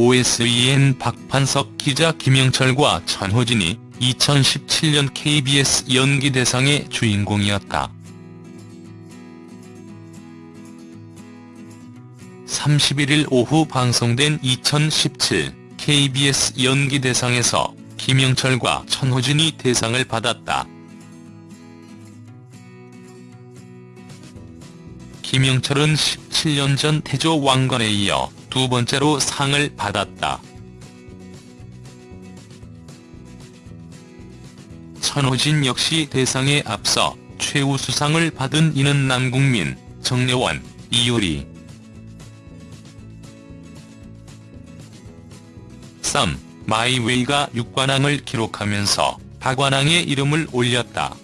OSEN 박판석 기자 김영철과 전호진이 2017년 KBS 연기대상의 주인공이었다. 31일 오후 방송된 2017 KBS 연기대상에서 김영철과 천호진이 대상을 받았다. 김영철은 17년 전 태조 왕건에 이어 두 번째로 상을 받았다. 천호진 역시 대상에 앞서 최우수상을 받은 이는 남궁민, 정려원, 이효리, 썸, 마이웨이가 6관왕을 기록하면서 박관왕의 이름을 올렸다.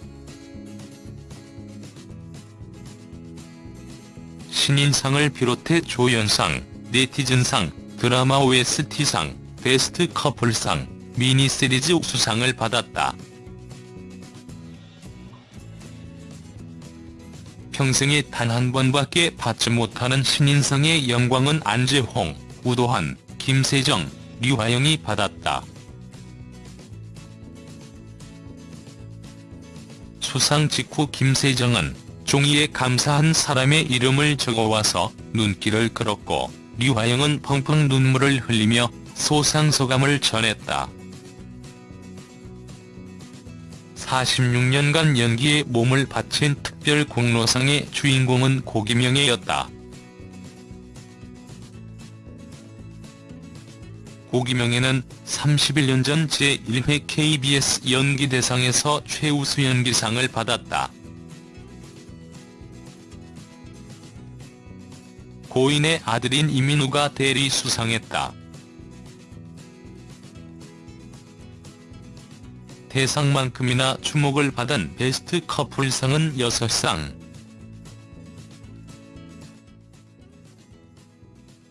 신인상을 비롯해 조연상, 네티즌상, 드라마 OST상, 베스트 커플상, 미니시리즈 수상을 받았다. 평생에 단 한 번밖에 받지 못하는 신인상의 영광은 안재홍, 우도환, 김세정, 류화영이 받았다. 수상 직후 김세정은 종이에 감사한 사람의 이름을 적어와서 눈길을 끌었고 류화영은 펑펑 눈물을 흘리며 소상소감을 전했다. 46년간 연기에 몸을 바친 특별 공로상의 주인공은 고기명이었다. 고기명에는 31년 전 제1회 KBS 연기대상에서 최우수 연기상을 받았다. 고인의 아들인 이민우가 대리 수상했다. 대상만큼이나 주목을 받은 베스트 커플상은 6상.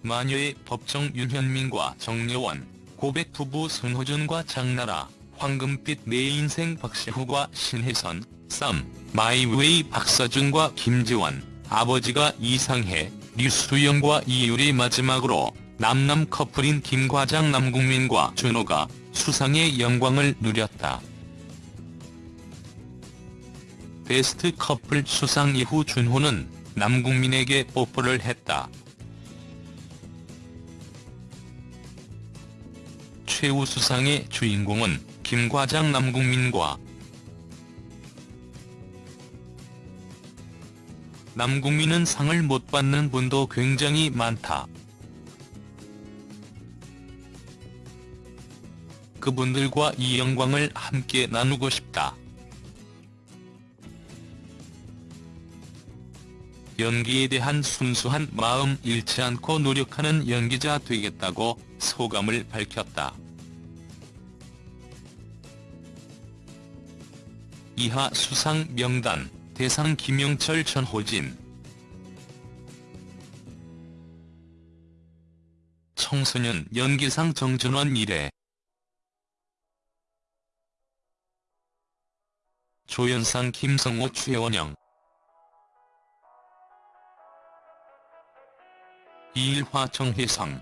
마녀의 법정 윤현민과 정려원, 고백 부부 손호준과 장나라, 황금빛 내 인생 박시후과 신혜선, 썸, 마이웨이 박서준과 김지원, 아버지가 이상해, 류수영과 이유리 마지막으로 남남 커플인 김과장 남궁민과 준호가 수상의 영광을 누렸다. 베스트 커플 수상 이후 준호는 남궁민에게 뽀뽀를 했다. 최우수상의 주인공은 김과장 남궁민과 남궁민은 상을 못 받는 분도 굉장히 많다. 그분들과 이 영광을 함께 나누고 싶다. 연기에 대한 순수한 마음 잃지 않고 노력하는 연기자 되겠다고 소감을 밝혔다. 이하 수상 명단 대상 김영철 전호진. 청소년 연기상 정준원 1회 조연상 김성호 최원영. 이일화 정혜성.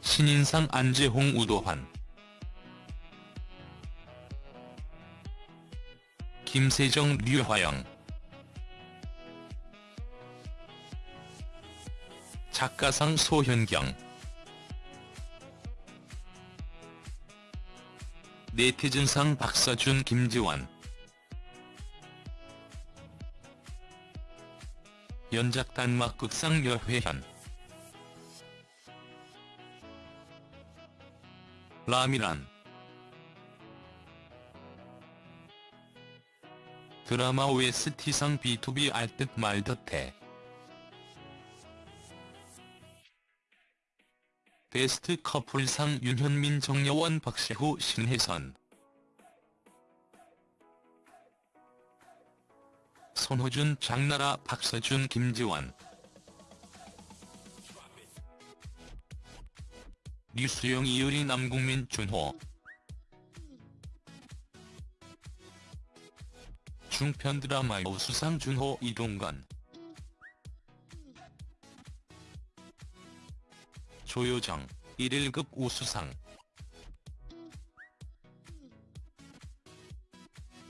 신인상 안재홍 우도환 김세정 류화영. 작가상 소현경. 네티즌상 박서준 김지원. 연작 단막극상 여회현. 라미란 드라마 OST상 B2B 알듯 말듯해. 베스트 커플상 윤현민 정여원 박세후 신혜선. 손호준 장나라 박서준 김지원. 류수영 이효리 남궁민 준호 중편 드라마 우수상 준호 이동건 조효정 1일급 우수상.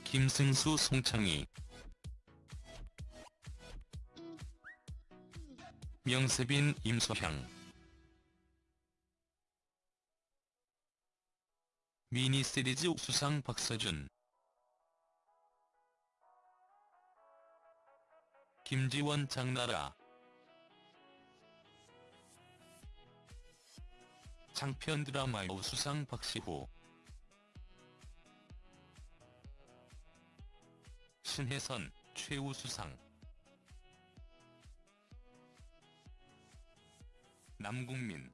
김승수 송창희. 명세빈 임소향. 미니시리즈 우수상 박서준 김지원 장나라. 장편 드라마 우수상 박시호. 신혜선 최우수상. 남궁민